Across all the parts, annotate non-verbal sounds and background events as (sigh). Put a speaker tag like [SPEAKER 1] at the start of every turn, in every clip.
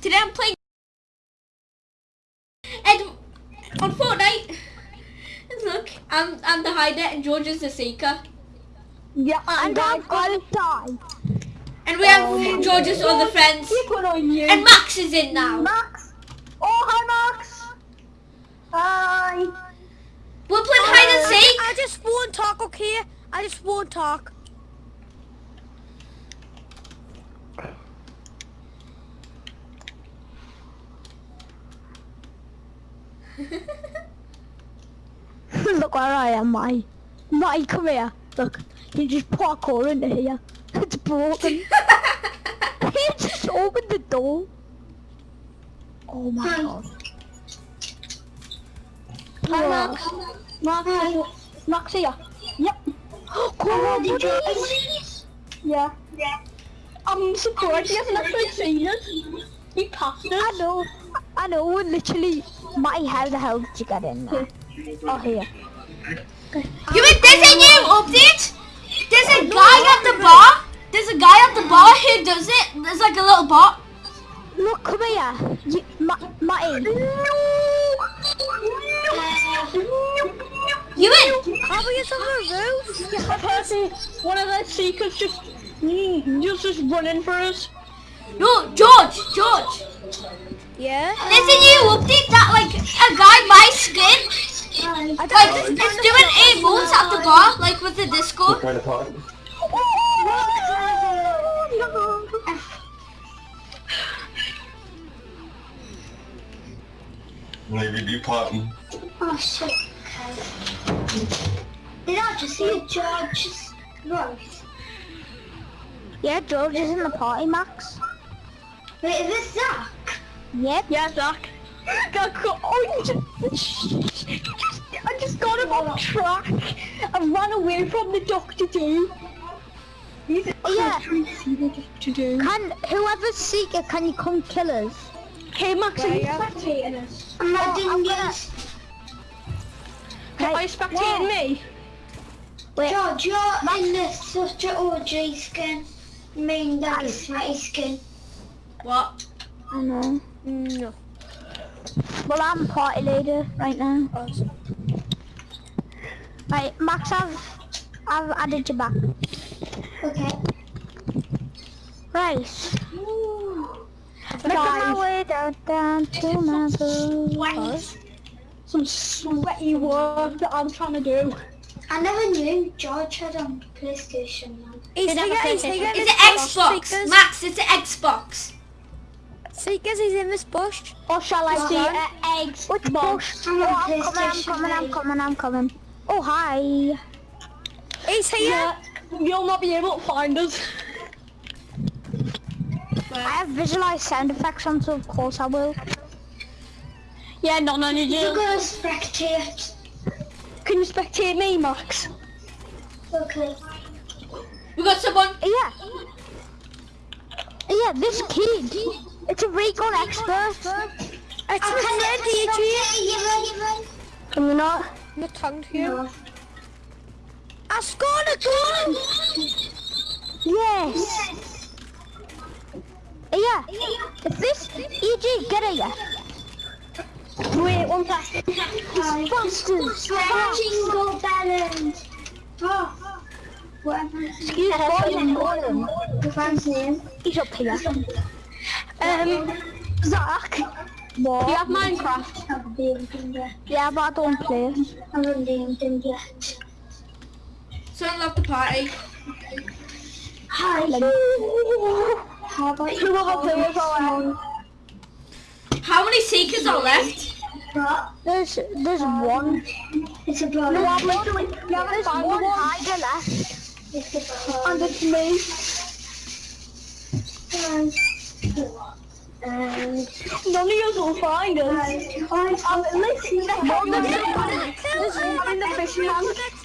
[SPEAKER 1] Today I'm playing and on Fortnite. Look, I'm I'm the hider and George is the seeker.
[SPEAKER 2] Yeah,
[SPEAKER 3] And I'm gonna die.
[SPEAKER 1] And we have oh. George's other friends.
[SPEAKER 2] On you.
[SPEAKER 1] And Max is in now.
[SPEAKER 2] Max. Oh, hi, Max. Hi.
[SPEAKER 1] We're playing hide and uh, seek.
[SPEAKER 3] I just won't talk, okay? I just won't talk. (laughs)
[SPEAKER 2] Look where I am, Mai. Mai, come here. Look, you just parkour into here. (laughs) It's broken. (laughs) he just opened the door. Oh my god. Hi, Max. Max, Max here. Yep. (gasps) Come on, did you Yeah. Yeah. I'm surprised he hasn't actually seen us. He passed us. I know. I know. Literally, Matty, how the hell did you get in there? Oh, here.
[SPEAKER 1] You mean there's a new update? There's a guy at the bar. There's a guy at the bar who does it. There's like a little bot.
[SPEAKER 2] Look, come here. You, Ma Matty.
[SPEAKER 1] You in?
[SPEAKER 3] How are you on the roof?
[SPEAKER 2] Yeah, person, one of the seekers just, mm, just, just running for us.
[SPEAKER 1] No, George, George.
[SPEAKER 3] Yeah?
[SPEAKER 1] There's a new update that like a guy buys skin. Like it's doing eight moves at the bar, like with the disco.
[SPEAKER 4] Kind of talk. Maybe be potting.
[SPEAKER 5] Oh shit. Did I just see George's voice?
[SPEAKER 2] Yeah, George is in the party, Max.
[SPEAKER 5] Wait, is this Zach?
[SPEAKER 2] Yep. Yeah, Zach. Got caught. Oh, you just, I just got him off track and ran away from the doctor too. He's oh, yeah. trying to see the doctor do. Can whoever's seeker, can you come kill us? Okay, Max, are you spectating us?
[SPEAKER 5] I'm not
[SPEAKER 2] Oh,
[SPEAKER 5] doing
[SPEAKER 2] I'm gonna-
[SPEAKER 5] this.
[SPEAKER 2] Hey, are you spectating me? Wait,
[SPEAKER 5] George, you're in the such a OG skin. I mean, that is sweaty skin.
[SPEAKER 1] What?
[SPEAKER 2] I know.
[SPEAKER 3] No.
[SPEAKER 2] Well, I'm party leader right now. Right, Max, I've, I've added you back.
[SPEAKER 5] Okay.
[SPEAKER 2] Right. Making my way down, down to my boots. Some sweaty work that I'm trying to do.
[SPEAKER 5] I never knew George had a PlayStation. Man.
[SPEAKER 3] He's
[SPEAKER 2] never
[SPEAKER 3] here, he's
[SPEAKER 2] played
[SPEAKER 3] here.
[SPEAKER 1] It's an Xbox. Max, it's an Xbox.
[SPEAKER 3] Seekers, he's in this bush.
[SPEAKER 2] Or shall I see uh, eggs? Which bush?
[SPEAKER 5] I'm
[SPEAKER 2] Oh, I'm coming, I'm coming, I'm coming, I'm coming. Oh, hi.
[SPEAKER 3] He's here.
[SPEAKER 2] you'll not be able to find us. I have visualized sound effects on, so of course I will. Yeah, not none of
[SPEAKER 5] You're
[SPEAKER 2] you.
[SPEAKER 5] gonna spectate.
[SPEAKER 2] Can you spectate me, Max?
[SPEAKER 5] Okay.
[SPEAKER 1] We got someone.
[SPEAKER 2] Yeah. Yeah, this kid. It's a recon expert.
[SPEAKER 3] It's
[SPEAKER 5] I
[SPEAKER 3] my
[SPEAKER 5] can
[SPEAKER 3] friend
[SPEAKER 5] spectate
[SPEAKER 3] DJ.
[SPEAKER 5] you,
[SPEAKER 2] Can we not?
[SPEAKER 3] My tongue to you.
[SPEAKER 5] No.
[SPEAKER 3] I scored a goal.
[SPEAKER 2] Yes. Yeah. If this EG, get here. Wait, one sec. Busters.
[SPEAKER 5] Jingle bellend. Oh. Whatever.
[SPEAKER 2] Excuse me.
[SPEAKER 5] The fan's name.
[SPEAKER 2] He's up here. Um, Zach. What? Do you have Minecraft?
[SPEAKER 5] I haven't named yet.
[SPEAKER 2] Yeah, but I don't play.
[SPEAKER 5] I haven't named him yet.
[SPEAKER 1] Someone left the party.
[SPEAKER 5] Hi. How about you?
[SPEAKER 2] will players are
[SPEAKER 1] How many seekers are left?
[SPEAKER 5] What?
[SPEAKER 2] There's there's one.
[SPEAKER 5] It's a brother.
[SPEAKER 2] No, I'm literally, yeah, there's one hider left.
[SPEAKER 5] It's a brother.
[SPEAKER 2] And it's me.
[SPEAKER 5] And
[SPEAKER 2] None of you will find us. Um, listen, one of them is in the fishing tank.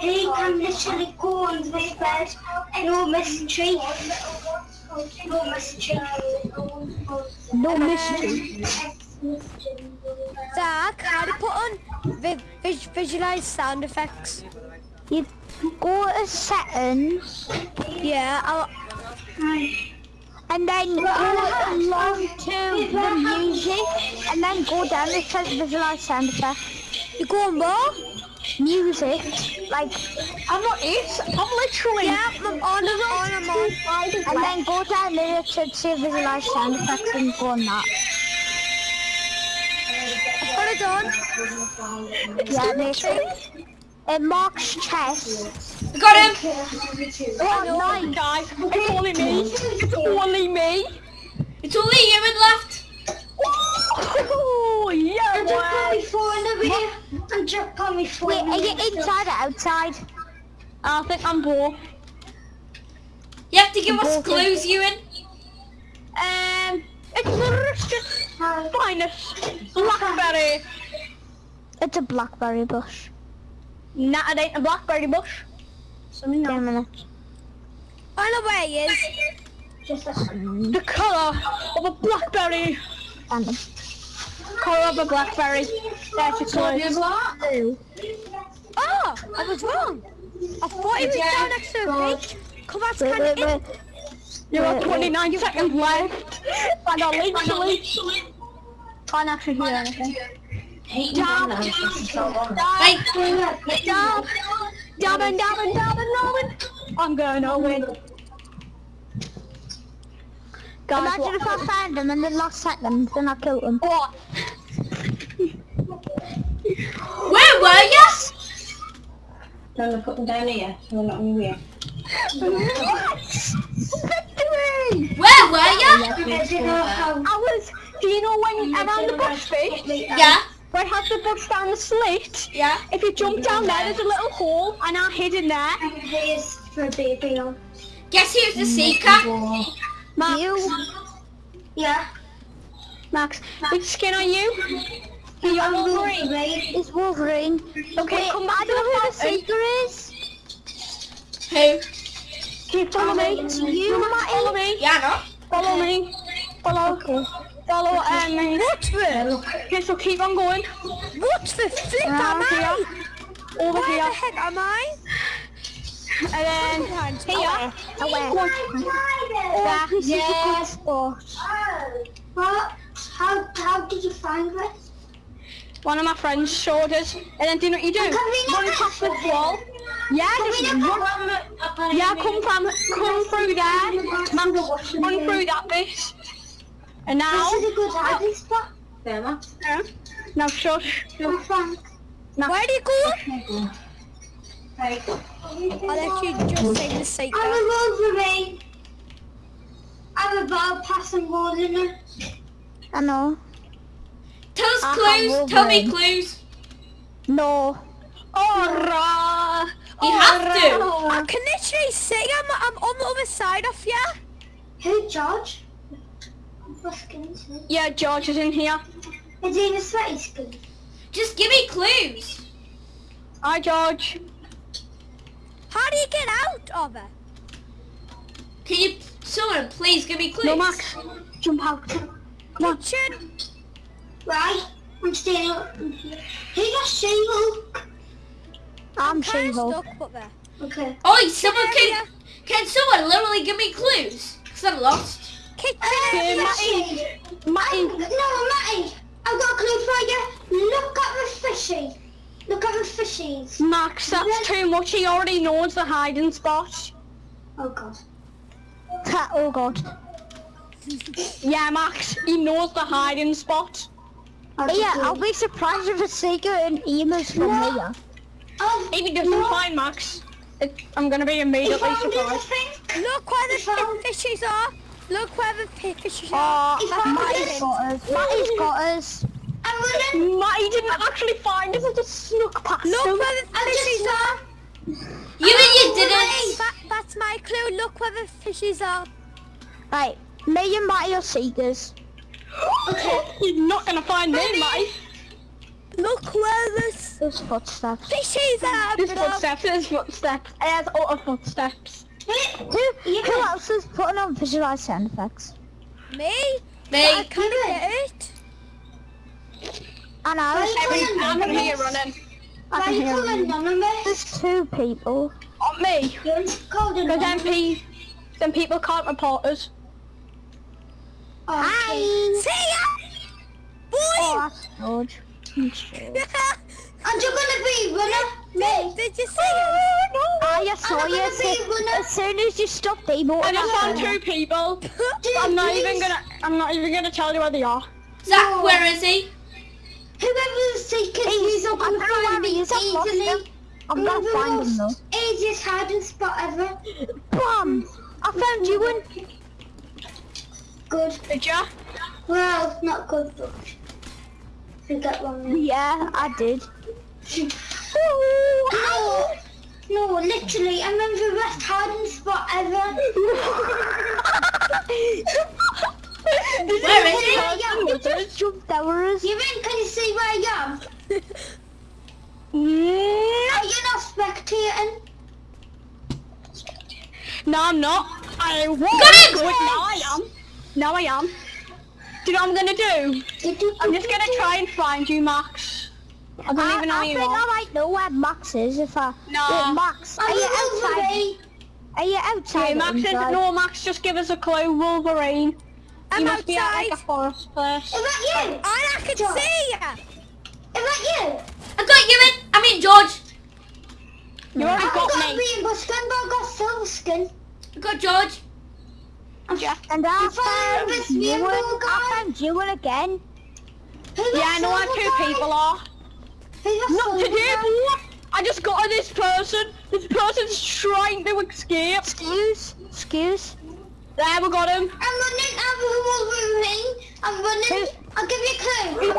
[SPEAKER 5] He can literally go on this bed. No mystery. No mystery.
[SPEAKER 2] No mystery.
[SPEAKER 3] Zach, how do you put on vi vis visualize sound effects?
[SPEAKER 2] You go to settings.
[SPEAKER 3] Yeah, I'll, and then go along to the music, and then go down. It says visualize sound effect. You go on more music, like
[SPEAKER 2] I'm not it. I'm literally.
[SPEAKER 3] yeah, I'm on, on, I'm on, and then go down there. It should say visualize sound effects and go on that. Put it on. Yeah, make. It marks chest.
[SPEAKER 1] Got him.
[SPEAKER 2] Oh, nice. Guys, it's only me. It's only me.
[SPEAKER 1] It's only human left.
[SPEAKER 2] Oh, (laughs) yeah,
[SPEAKER 5] And just put
[SPEAKER 2] boy.
[SPEAKER 5] me here. And just put me phone.
[SPEAKER 3] Wait, are you inside or outside?
[SPEAKER 2] I think I'm bored.
[SPEAKER 1] You have to give us clues, Ewan.
[SPEAKER 2] Um, it's the richest, finest blackberry.
[SPEAKER 3] It's a blackberry bush.
[SPEAKER 2] Nah, it ain't a blackberry bush. Something
[SPEAKER 3] Ten
[SPEAKER 2] else.
[SPEAKER 3] minutes.
[SPEAKER 6] I know where he is.
[SPEAKER 5] Just
[SPEAKER 2] The colour of a blackberry.
[SPEAKER 3] Random.
[SPEAKER 2] Colour of a blackberry. That's your clue.
[SPEAKER 6] Oh, I was wrong. I thought he was down next to a beach. Come on,
[SPEAKER 3] Wait,
[SPEAKER 6] can
[SPEAKER 3] wait,
[SPEAKER 6] it?
[SPEAKER 3] wait.
[SPEAKER 2] You have 29 seconds left. I And I literally can't actually hear anything. Dab,
[SPEAKER 1] Right.
[SPEAKER 2] dab, dabbing, dabbing, dabbing, dabbing. I'm going to win. Guys,
[SPEAKER 3] Imagine
[SPEAKER 2] what?
[SPEAKER 3] if I found him in the last second, then I killed him.
[SPEAKER 2] What? (laughs)
[SPEAKER 1] Where were you?
[SPEAKER 5] No, no, put them down here. So we're not in the way.
[SPEAKER 2] Victory!
[SPEAKER 1] Where were you?
[SPEAKER 5] I don't know how.
[SPEAKER 2] I was, do you know when around the bush bit?
[SPEAKER 1] Uh, yeah.
[SPEAKER 2] Where it has the bush down the slit?
[SPEAKER 1] Yeah.
[SPEAKER 2] If you jump down there, there's a little hole, and I hid in there.
[SPEAKER 5] And here's for a baby on.
[SPEAKER 1] Guess who's the mm-hmm. seeker?
[SPEAKER 2] Max,
[SPEAKER 3] You?
[SPEAKER 5] Yeah.
[SPEAKER 2] Max, which skin are you? You're
[SPEAKER 5] I'm
[SPEAKER 2] Wolverine.
[SPEAKER 5] Wolverine.
[SPEAKER 3] It's Wolverine.
[SPEAKER 2] Okay,
[SPEAKER 3] Wait,
[SPEAKER 2] come back
[SPEAKER 3] I
[SPEAKER 2] to the
[SPEAKER 3] know who the seeker is.
[SPEAKER 1] Who?
[SPEAKER 2] Keep follow me.
[SPEAKER 3] Um, you,
[SPEAKER 2] Follow me.
[SPEAKER 1] Yeah, no.
[SPEAKER 2] Follow me. Follow. Follow um, me.
[SPEAKER 6] What the?
[SPEAKER 2] Okay, so keep on going.
[SPEAKER 6] What the flip am
[SPEAKER 2] Around
[SPEAKER 6] I?
[SPEAKER 2] Over
[SPEAKER 6] Where
[SPEAKER 2] here.
[SPEAKER 6] the heck am I?
[SPEAKER 2] And then here.
[SPEAKER 3] Away.
[SPEAKER 2] One.
[SPEAKER 3] That is a good spot.
[SPEAKER 5] What? How, how did you find this?
[SPEAKER 2] One of my friends showed us. And then do you know what you do?
[SPEAKER 5] Can
[SPEAKER 2] Run past the
[SPEAKER 5] this
[SPEAKER 2] wall. Yeah, just run. Yeah, come from, come through there. Max, run through that bit. And now,
[SPEAKER 5] This is a good hiding spot.
[SPEAKER 2] Yeah. now shush.
[SPEAKER 5] No thanks.
[SPEAKER 6] Where do you go?
[SPEAKER 5] Right.
[SPEAKER 6] I'll let you just say the secret.
[SPEAKER 5] I'm a Wolverine. I'm a ball passing wall in it.
[SPEAKER 3] I know.
[SPEAKER 1] Tell us
[SPEAKER 3] I
[SPEAKER 1] clues. Tell me clues.
[SPEAKER 3] No.
[SPEAKER 2] Alright.
[SPEAKER 1] You have to.
[SPEAKER 6] I can literally see I'm, I'm on the other side of you.
[SPEAKER 5] Who, George? What skin?
[SPEAKER 2] Yeah, George is in here.
[SPEAKER 5] Is he in a sweaty skin?
[SPEAKER 1] Just give me clues.
[SPEAKER 2] Hi, George.
[SPEAKER 6] How do you get out of it?
[SPEAKER 1] Can you, someone please give me clues?
[SPEAKER 2] No, Max. Jump out.
[SPEAKER 6] Kitchen.
[SPEAKER 5] Right. I'm staying up here. Who got She-Hulk?
[SPEAKER 3] I'm
[SPEAKER 6] Kinda
[SPEAKER 3] She-Hulk.
[SPEAKER 6] stuck up there.
[SPEAKER 5] Okay.
[SPEAKER 1] Oh, someone can, can someone literally give me clues? Cause I'm lost.
[SPEAKER 6] Area.
[SPEAKER 2] Matty. Matty.
[SPEAKER 5] No, Matty. I've got a clue for you. Look at the fishy. Look at the fishies.
[SPEAKER 2] Max, that's too much. He already knows the hiding spot.
[SPEAKER 5] Oh god.
[SPEAKER 3] oh god.
[SPEAKER 2] Yeah, Max. He knows the hiding spot.
[SPEAKER 5] I'll
[SPEAKER 3] Yeah, I'll be surprised if a seeker and emails from here.
[SPEAKER 5] Oh,
[SPEAKER 2] If he doesn't find Max, it, I'm gonna be immediately
[SPEAKER 5] found it, I
[SPEAKER 2] surprised.
[SPEAKER 6] Look where the pit are. Look where the pit fishes are.
[SPEAKER 3] Ah, oh,
[SPEAKER 5] He found
[SPEAKER 3] Matty's
[SPEAKER 5] it.
[SPEAKER 3] got us. Matty's got us.
[SPEAKER 5] I'm running.
[SPEAKER 2] Matty didn't actually find us. I just snuck past
[SPEAKER 6] Look
[SPEAKER 2] him.
[SPEAKER 6] where the
[SPEAKER 5] I'm
[SPEAKER 6] fishes are.
[SPEAKER 1] You and you didn't.
[SPEAKER 6] That, that's my clue. Look where the fishes are.
[SPEAKER 3] Right, me and Matty are seekers. okay. (gasps)
[SPEAKER 2] You're not gonna find me, Matty.
[SPEAKER 6] Look where the s-
[SPEAKER 3] There's footsteps.
[SPEAKER 6] fishes are,
[SPEAKER 2] There's
[SPEAKER 6] bro.
[SPEAKER 2] footsteps. There's footsteps. There's utter footsteps.
[SPEAKER 3] Who, yeah. who else is putting on visualized sound effects?
[SPEAKER 6] Me?
[SPEAKER 1] Me.
[SPEAKER 6] I
[SPEAKER 5] can't
[SPEAKER 6] get it.
[SPEAKER 3] I know.
[SPEAKER 2] I can
[SPEAKER 5] hear
[SPEAKER 2] running.
[SPEAKER 5] I can hear running.
[SPEAKER 3] There's two people.
[SPEAKER 2] On me. Because then, pe then people can't report us.
[SPEAKER 3] Okay. Hi. See ya. Boy. Oh, that's George. (laughs)
[SPEAKER 5] I'm just (laughs) gonna be runner. Me.
[SPEAKER 6] Did you see it?
[SPEAKER 3] Ah, I saw
[SPEAKER 5] I'm
[SPEAKER 3] you.
[SPEAKER 5] gonna
[SPEAKER 3] As soon- as soon as you stopped emoting,
[SPEAKER 2] I just found two people.
[SPEAKER 5] Dude,
[SPEAKER 2] I'm not
[SPEAKER 5] please.
[SPEAKER 2] even gonna. I'm not even gonna tell you where they are.
[SPEAKER 1] Zach, where is he?
[SPEAKER 5] Whoever's taking
[SPEAKER 3] He's-
[SPEAKER 5] these up
[SPEAKER 3] I
[SPEAKER 5] and
[SPEAKER 3] don't
[SPEAKER 5] find me
[SPEAKER 3] he is, I've lost him.
[SPEAKER 5] easily.
[SPEAKER 3] I'm not
[SPEAKER 5] finding
[SPEAKER 3] The him though.
[SPEAKER 5] Easiest hiding spot ever.
[SPEAKER 3] Bam! I found you one.
[SPEAKER 5] Good.
[SPEAKER 2] Did ya?
[SPEAKER 5] Well, not good, but forget one minute.
[SPEAKER 3] Yeah, I did. (laughs)
[SPEAKER 5] No, no, literally, I'm in the best hiding spot ever.
[SPEAKER 1] Where is he?
[SPEAKER 5] Where I am.
[SPEAKER 3] Just jumped towers.
[SPEAKER 5] You mean, can you see where I am?
[SPEAKER 2] Mm,
[SPEAKER 5] Are you not spectating?
[SPEAKER 2] No, I'm not. I was.
[SPEAKER 1] Got it!
[SPEAKER 2] Now I am. Now I am. Do you know what I'm gonna do? I'm just gonna try and find you, Max. I don't
[SPEAKER 3] I,
[SPEAKER 2] even know
[SPEAKER 3] I
[SPEAKER 2] where you
[SPEAKER 3] think I might know where Max is if I...
[SPEAKER 2] No.
[SPEAKER 3] Wait, Max, are
[SPEAKER 5] I'm
[SPEAKER 3] you outside? Are you outside?
[SPEAKER 2] Okay, Max, is, no, Max, just give us a clue. Wolverine.
[SPEAKER 6] I'm
[SPEAKER 2] you must be at like a
[SPEAKER 6] outside.
[SPEAKER 2] forest place.
[SPEAKER 5] Is that you?
[SPEAKER 6] And I can
[SPEAKER 5] George.
[SPEAKER 6] see ya.
[SPEAKER 5] Is that you?
[SPEAKER 1] I got you in. I mean George.
[SPEAKER 2] You already
[SPEAKER 5] I
[SPEAKER 2] got
[SPEAKER 5] got
[SPEAKER 2] me.
[SPEAKER 5] rainbow skin, but I got silver skin.
[SPEAKER 1] I got George.
[SPEAKER 2] Yeah.
[SPEAKER 3] And I
[SPEAKER 5] You found
[SPEAKER 3] found
[SPEAKER 5] this
[SPEAKER 3] you
[SPEAKER 5] rainbow
[SPEAKER 3] one.
[SPEAKER 5] guy?
[SPEAKER 3] I found you one again.
[SPEAKER 5] Who's
[SPEAKER 2] Yeah,
[SPEAKER 5] that
[SPEAKER 2] I know where two
[SPEAKER 5] guy?
[SPEAKER 2] people are.
[SPEAKER 5] Who's that
[SPEAKER 2] Not
[SPEAKER 5] silver
[SPEAKER 2] today, boy. I just got this person. This person's trying to escape.
[SPEAKER 3] Excuse, excuse.
[SPEAKER 2] There, we got him.
[SPEAKER 5] I'm running out of Wolverine. I'm running. I'll give you a clue.
[SPEAKER 2] He's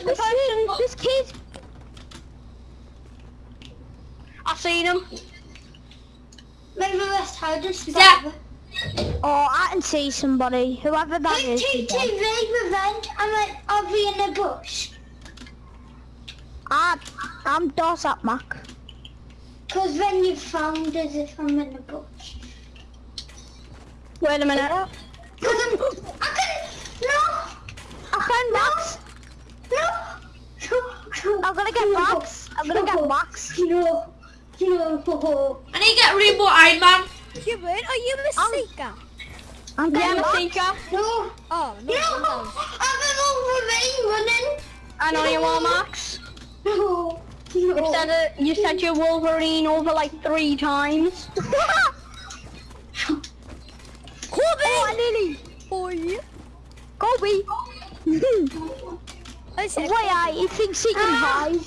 [SPEAKER 5] I'm
[SPEAKER 2] this person.
[SPEAKER 3] This kid.
[SPEAKER 2] I seen him.
[SPEAKER 5] Maybe West hiding spot
[SPEAKER 1] Zach.
[SPEAKER 5] ever.
[SPEAKER 3] Oh, I can see somebody. Whoever that is. is dead.
[SPEAKER 5] HTTV revenge. I'm like, I'll be in the bush.
[SPEAKER 3] I, I'm Dos up, Mac.
[SPEAKER 5] Cause when you found as if I'm in the bush.
[SPEAKER 2] Wait a minute.
[SPEAKER 5] Cause I'm, I can, no,
[SPEAKER 3] I found Max.
[SPEAKER 5] no,
[SPEAKER 3] I'm gonna get Max. I'm gonna get Max.
[SPEAKER 5] No, no.
[SPEAKER 1] I need to get Rainbow Iron Man.
[SPEAKER 6] You win? Are you a
[SPEAKER 3] Um,
[SPEAKER 6] seeker?
[SPEAKER 3] I'm
[SPEAKER 2] Yeah,
[SPEAKER 3] getting Max.
[SPEAKER 2] Masika.
[SPEAKER 5] No,
[SPEAKER 6] Oh,
[SPEAKER 5] no,
[SPEAKER 6] no. no.
[SPEAKER 5] I'm an Wolverine
[SPEAKER 2] I know you are, Max.
[SPEAKER 5] No,
[SPEAKER 2] You said it, you said you're Wolverine over like three times. (laughs)
[SPEAKER 6] Kobe!
[SPEAKER 3] Oh, Lily.
[SPEAKER 6] Boy.
[SPEAKER 3] Kobe. (laughs) Why I? He thinks he can
[SPEAKER 5] Ah.
[SPEAKER 3] hide.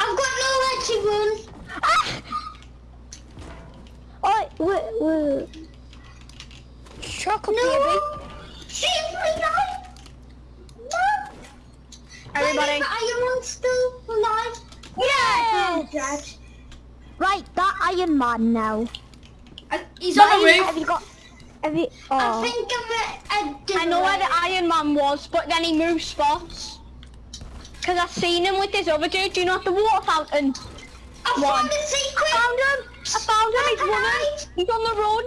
[SPEAKER 5] I've got nowhere to run.
[SPEAKER 3] Ah! Oh, wait, wait.
[SPEAKER 6] chocolate
[SPEAKER 5] No.
[SPEAKER 6] baby.
[SPEAKER 5] Save me now. No.
[SPEAKER 2] Everybody.
[SPEAKER 5] Is Iron Man still alive?
[SPEAKER 3] Yes.
[SPEAKER 5] Oh, Dead.
[SPEAKER 3] Right, that Iron Man now.
[SPEAKER 1] I, he's on the roof.
[SPEAKER 3] Have you got? Have you? oh.
[SPEAKER 5] I
[SPEAKER 3] Oh.
[SPEAKER 5] think of it a
[SPEAKER 2] I know where the Iron Man was, but then he moved spots. Cause I seen him with this other dude. Do you know at the water fountain?
[SPEAKER 5] I
[SPEAKER 2] One.
[SPEAKER 5] found a secret.
[SPEAKER 2] I found him. I found him. He's running. He's on the run.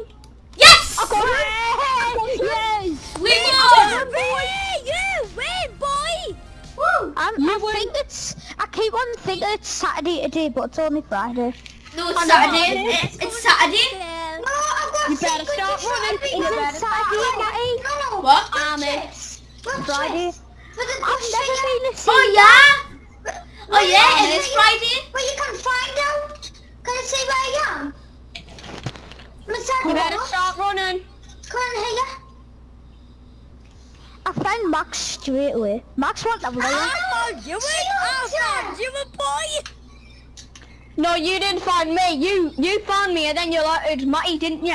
[SPEAKER 1] Yes!
[SPEAKER 2] I got him.
[SPEAKER 3] Yes.
[SPEAKER 1] We
[SPEAKER 6] Oh,
[SPEAKER 1] won!
[SPEAKER 6] You win, boy!
[SPEAKER 5] Woo.
[SPEAKER 3] I'm,
[SPEAKER 2] You
[SPEAKER 3] I
[SPEAKER 2] win.
[SPEAKER 3] think it's. I keep on thinking it's Saturday today, but it's only Friday.
[SPEAKER 1] No, oh, it's
[SPEAKER 2] I know.
[SPEAKER 1] Saturday. It's, it's Saturday.
[SPEAKER 6] Yeah.
[SPEAKER 5] No, I've got
[SPEAKER 2] You better
[SPEAKER 5] secret
[SPEAKER 2] start
[SPEAKER 5] to
[SPEAKER 2] running.
[SPEAKER 5] Saturday.
[SPEAKER 2] You
[SPEAKER 5] No,
[SPEAKER 2] better.
[SPEAKER 5] Saturday. No, no.
[SPEAKER 1] What?
[SPEAKER 5] Watch
[SPEAKER 2] Amen.
[SPEAKER 3] Friday.
[SPEAKER 5] this. For the
[SPEAKER 3] I've
[SPEAKER 5] good
[SPEAKER 3] never
[SPEAKER 5] singer.
[SPEAKER 3] been a
[SPEAKER 1] Oh yeah? Oh yeah, it is Friday.
[SPEAKER 5] But you can find out. Can I see where I am?
[SPEAKER 2] You better
[SPEAKER 5] Edwards,
[SPEAKER 2] start running.
[SPEAKER 5] Come on here.
[SPEAKER 3] I found Max straight away. Max went the way.
[SPEAKER 6] I found you in! I found you a boy!
[SPEAKER 2] No, you didn't find me. You you found me, and then you alerted Matty, didn't you?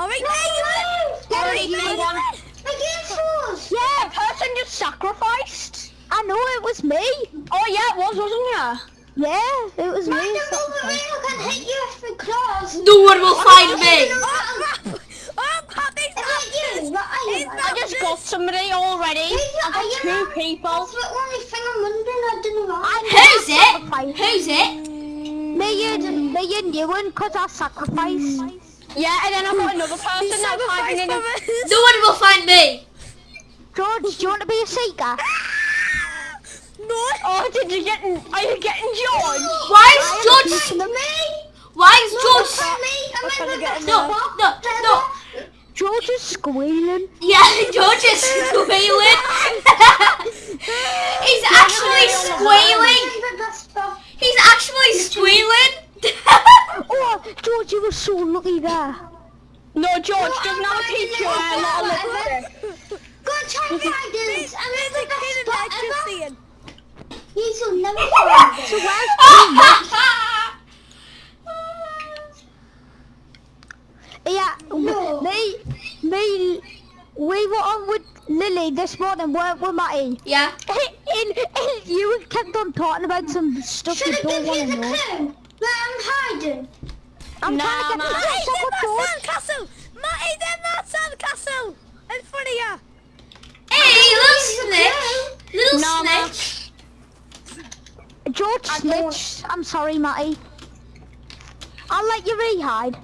[SPEAKER 6] Alright, there you win!
[SPEAKER 2] Alright,
[SPEAKER 6] There
[SPEAKER 2] you
[SPEAKER 6] you
[SPEAKER 2] won.
[SPEAKER 6] win!
[SPEAKER 5] Again, fools.
[SPEAKER 2] Yeah, person just sacrificed.
[SPEAKER 3] I know it was me.
[SPEAKER 2] Oh yeah, it was, wasn't ya?
[SPEAKER 3] Yeah, it was me.
[SPEAKER 5] Mind the
[SPEAKER 3] so-
[SPEAKER 5] Wolverine who can hit you with the claws.
[SPEAKER 1] No one will find me.
[SPEAKER 6] Oh crap! Oh crap, he's
[SPEAKER 5] Is that you? What are you?
[SPEAKER 6] It's
[SPEAKER 5] man?
[SPEAKER 6] not-
[SPEAKER 2] I just got somebody already.
[SPEAKER 5] Who's the
[SPEAKER 2] I got
[SPEAKER 5] Iron
[SPEAKER 2] two
[SPEAKER 5] Man?
[SPEAKER 2] People.
[SPEAKER 5] That's the only thing I'm wondering. I don't know.
[SPEAKER 1] Who's it? Who's it?
[SPEAKER 3] Me and me and you and cause I sacrifice.
[SPEAKER 2] Yeah, and then I got another (laughs) person
[SPEAKER 6] He's
[SPEAKER 2] that's hiding in a...
[SPEAKER 1] No one will find me.
[SPEAKER 3] George, do you want to be a seeker? (laughs)
[SPEAKER 6] No!
[SPEAKER 2] Oh, did you get? Are you getting George?
[SPEAKER 1] Why is George?
[SPEAKER 5] Find me.
[SPEAKER 1] Why is
[SPEAKER 5] No,
[SPEAKER 1] George?
[SPEAKER 5] me. I'm
[SPEAKER 6] trying to
[SPEAKER 5] in
[SPEAKER 6] get
[SPEAKER 5] the
[SPEAKER 6] him
[SPEAKER 1] No, no, no.
[SPEAKER 3] George is squealing.
[SPEAKER 1] Yeah, (laughs) George is (laughs) squealing. He's actually squealing. He's actually squealing. (laughs)
[SPEAKER 3] Oh, George, you were so lucky there.
[SPEAKER 2] No, George doesn't have a picture. uh, not a little
[SPEAKER 5] Go and try and find us. I'm in the best
[SPEAKER 6] Kidding,
[SPEAKER 5] spot
[SPEAKER 6] like just
[SPEAKER 5] ever. You will never find us.
[SPEAKER 3] So where's Yeah,
[SPEAKER 5] No.
[SPEAKER 3] me, me, we were on with Lily this morning, weren't we, Matty?
[SPEAKER 1] yeah.
[SPEAKER 3] And, and you kept on talking about some stuff
[SPEAKER 5] Should
[SPEAKER 3] you don't
[SPEAKER 5] give you
[SPEAKER 3] want to
[SPEAKER 5] the
[SPEAKER 3] know.
[SPEAKER 5] clue where I'm hiding?
[SPEAKER 3] I'm
[SPEAKER 2] Nah,
[SPEAKER 3] trying to
[SPEAKER 2] nah.
[SPEAKER 3] get
[SPEAKER 6] Matty's
[SPEAKER 3] to
[SPEAKER 6] in
[SPEAKER 3] the
[SPEAKER 6] that
[SPEAKER 3] George.
[SPEAKER 6] sandcastle! Matty's in that sandcastle! In front of you!
[SPEAKER 1] Hey, little snitch. Little
[SPEAKER 2] No, no.
[SPEAKER 1] snitch.
[SPEAKER 3] George
[SPEAKER 2] I don't-
[SPEAKER 3] snitched. I'm sorry, Matty. I'll let you re-hide.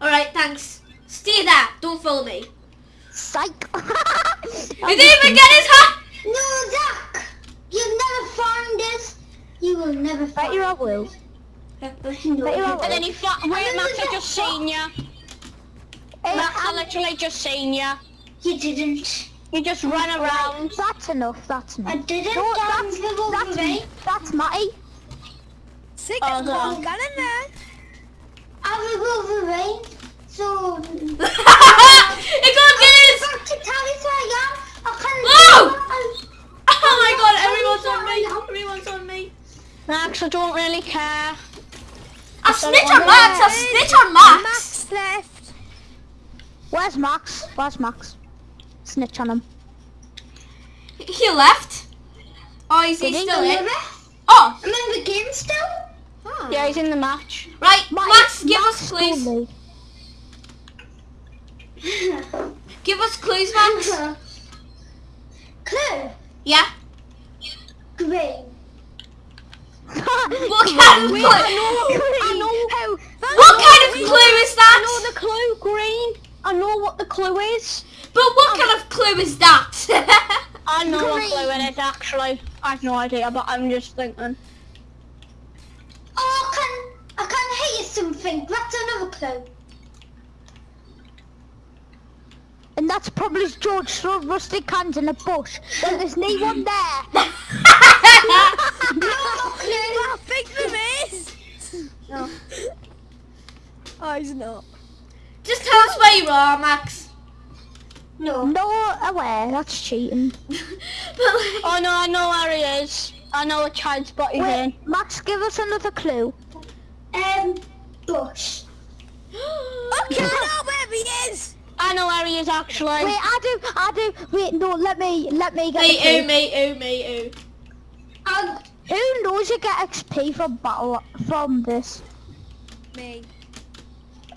[SPEAKER 1] Alright, thanks. Stay there. Don't follow me.
[SPEAKER 3] Psych. (laughs)
[SPEAKER 1] He didn't even get his hat.
[SPEAKER 5] No, Zach. You'll never find us. You will never
[SPEAKER 3] Bet
[SPEAKER 5] find
[SPEAKER 3] you I
[SPEAKER 5] us.
[SPEAKER 3] will.
[SPEAKER 5] No.
[SPEAKER 3] Bet you I will.
[SPEAKER 2] And then he flat. Wait, Max, I just seen ya.
[SPEAKER 3] Hey,
[SPEAKER 2] Max, I literally just seen ya.
[SPEAKER 5] You didn't.
[SPEAKER 2] You just ran around.
[SPEAKER 3] That's enough. That's enough.
[SPEAKER 5] I didn't.
[SPEAKER 3] No,
[SPEAKER 5] Down
[SPEAKER 3] that's,
[SPEAKER 5] the
[SPEAKER 3] that's,
[SPEAKER 5] Wolverine.
[SPEAKER 3] that's Matty.
[SPEAKER 6] Sick
[SPEAKER 2] Oh,
[SPEAKER 6] of
[SPEAKER 2] no.
[SPEAKER 6] gun in there!
[SPEAKER 1] Max, I got
[SPEAKER 5] this totally so y'all I can
[SPEAKER 1] Oh my god, everyone's on me. How many ones on me?
[SPEAKER 2] I actually don't really care.
[SPEAKER 1] I snitch on Max. I snitch on Max.
[SPEAKER 6] Max left!
[SPEAKER 3] Where's Max? Where's Max? Snitch on him.
[SPEAKER 1] He left. Oh, is he
[SPEAKER 3] he?
[SPEAKER 1] still in? Oh,
[SPEAKER 5] I'm in the game still.
[SPEAKER 1] Oh.
[SPEAKER 2] Yeah, he's in the match.
[SPEAKER 1] Right,
[SPEAKER 3] Matty,
[SPEAKER 1] Max, give
[SPEAKER 3] Max
[SPEAKER 1] us clues.
[SPEAKER 3] me. (laughs)
[SPEAKER 1] Give us clues, Max.
[SPEAKER 5] Clue.
[SPEAKER 1] Yeah.
[SPEAKER 5] Green.
[SPEAKER 1] What kind of clue?
[SPEAKER 2] I know.
[SPEAKER 3] I How?
[SPEAKER 1] What kind of clue is
[SPEAKER 2] I know
[SPEAKER 1] that?
[SPEAKER 2] the clue, Green. I know what the clue is.
[SPEAKER 1] But what kind of clue is that? (laughs)
[SPEAKER 2] I know what
[SPEAKER 5] Green.
[SPEAKER 2] clue it is actually. I have no idea, but I'm just thinking.
[SPEAKER 5] Oh, I can. I can hit you. That's another clue.
[SPEAKER 3] And that's probably George throwing rusty cans in a bush. Then there's no one there.
[SPEAKER 5] No more clue.
[SPEAKER 6] I think there is!
[SPEAKER 2] No.
[SPEAKER 6] Oh, he's not.
[SPEAKER 1] Just tell us where you are, Max.
[SPEAKER 5] No.
[SPEAKER 3] No aware, that's cheating. (laughs)
[SPEAKER 1] but like,
[SPEAKER 2] Oh no, I know where he is. I know what child spot he's in.
[SPEAKER 3] Max, give us another clue.
[SPEAKER 5] Bush.
[SPEAKER 6] Okay, I (gasps) know where he is!
[SPEAKER 2] I know where he is actually.
[SPEAKER 3] Wait, I do, I do. Wait, no, let me, let me get
[SPEAKER 1] me, ooh, me, ooh, me, ooh.
[SPEAKER 5] Um,
[SPEAKER 3] Who knows you get XP from battle from this?
[SPEAKER 6] Me.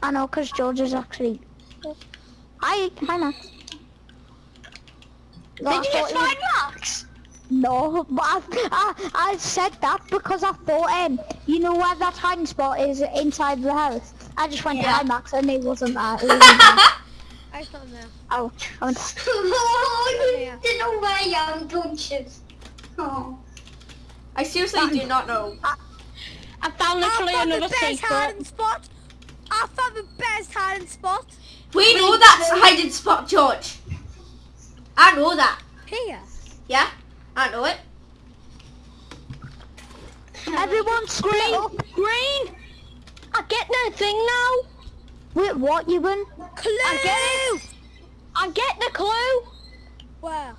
[SPEAKER 3] I know, cause George is actually. Hi, hi Max.
[SPEAKER 2] Did you just find Max?
[SPEAKER 3] No, but I, I, I said that because I thought, um, you know where that hiding spot is inside the house. I just went
[SPEAKER 1] Yeah.
[SPEAKER 3] hi Max and he wasn't there. He wasn't there. (laughs)
[SPEAKER 6] I found there.
[SPEAKER 3] Ouch. I went,
[SPEAKER 5] oh,
[SPEAKER 6] Yeah.
[SPEAKER 5] you don't know where I am, don't you? Oh.
[SPEAKER 1] I seriously do not know.
[SPEAKER 2] I found literally
[SPEAKER 6] I found
[SPEAKER 2] another
[SPEAKER 6] the best
[SPEAKER 2] secret.
[SPEAKER 6] hiding spot! I found the best hiding spot!
[SPEAKER 1] We know that's a hiding spot, George. I know that.
[SPEAKER 6] Here.
[SPEAKER 1] Yeah, I know it.
[SPEAKER 3] everyone split
[SPEAKER 2] Green, green. I get the thing now.
[SPEAKER 3] Wait, what, you win?
[SPEAKER 6] Clue!
[SPEAKER 2] I get it. I get the clue.
[SPEAKER 6] Where?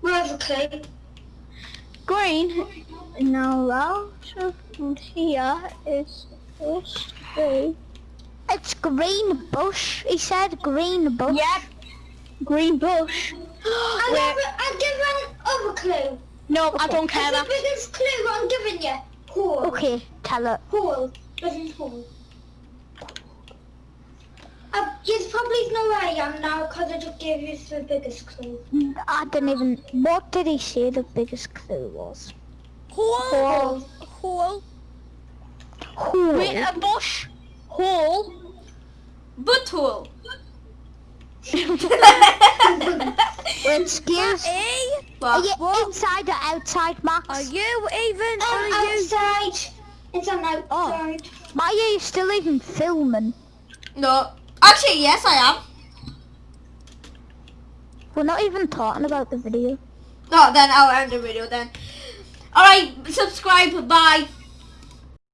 [SPEAKER 5] Where's the clue?
[SPEAKER 2] Green. Now out and here is this thing.
[SPEAKER 3] It's green bush. He said green bush.
[SPEAKER 2] Yep. Green bush.
[SPEAKER 5] I'll
[SPEAKER 2] Wait.
[SPEAKER 5] give, I'll give another clue.
[SPEAKER 2] No, I don't care.
[SPEAKER 5] It's the biggest clue I'm giving you. Hole.
[SPEAKER 3] Okay, tell it.
[SPEAKER 5] Hole. Prison hole. Uh, you probably know where I am now because I just gave you the biggest clue.
[SPEAKER 3] I didn't even. What did he say the biggest clue was?
[SPEAKER 6] Hole! Hole!
[SPEAKER 3] Hole.
[SPEAKER 2] Wait, a bush. Hole.
[SPEAKER 1] Butthole.
[SPEAKER 3] Excuse.
[SPEAKER 6] E?
[SPEAKER 3] Are
[SPEAKER 1] What?
[SPEAKER 3] inside or outside, Max?
[SPEAKER 6] Are you even?
[SPEAKER 5] I'm
[SPEAKER 6] Are you?
[SPEAKER 5] outside. It's on oh. outside.
[SPEAKER 3] Why are you still even filming?
[SPEAKER 1] No. Actually, yes, I am.
[SPEAKER 3] We're not even talking about the video.
[SPEAKER 1] Oh, then I'll end the video then. Alright, subscribe, bye.